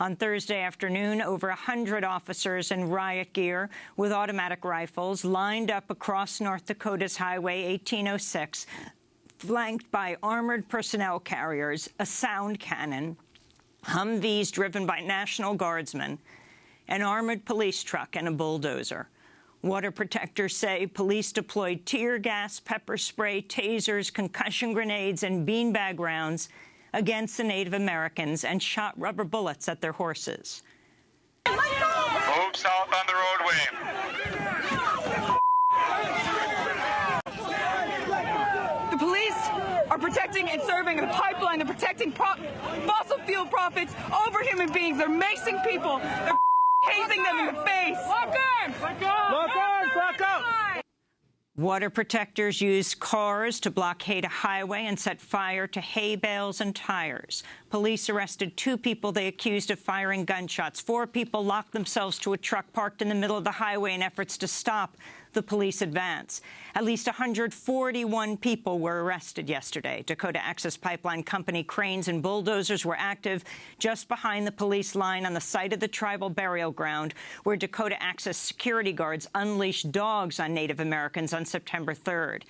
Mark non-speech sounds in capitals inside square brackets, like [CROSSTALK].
On Thursday afternoon, over 100 officers in riot gear with automatic rifles lined up across North Dakota's Highway 1806, flanked by armored personnel carriers, a sound cannon, Humvees driven by National Guardsmen, an armored police truck and a bulldozer. Water protectors say police deployed tear gas, pepper spray, tasers, concussion grenades and beanbag rounds against the Native Americans and shot rubber bullets at their horses. Move south on the roadway. The police are protecting and serving the pipeline. They're protecting fossil fuel profits over human beings. They're macing people. They're [LAUGHS] hazing them in the face. Lock arms! Water protectors used cars to blockade a highway and set fire to hay bales and tires. Police arrested two people they accused of firing gunshots. Four people locked themselves to a truck parked in the middle of the highway in efforts to stop the police advance. At least 141 people were arrested yesterday. Dakota Access Pipeline Company cranes and bulldozers were active just behind the police line on the site of the tribal burial ground, where Dakota Access security guards unleashed dogs on Native Americans on September 3rd.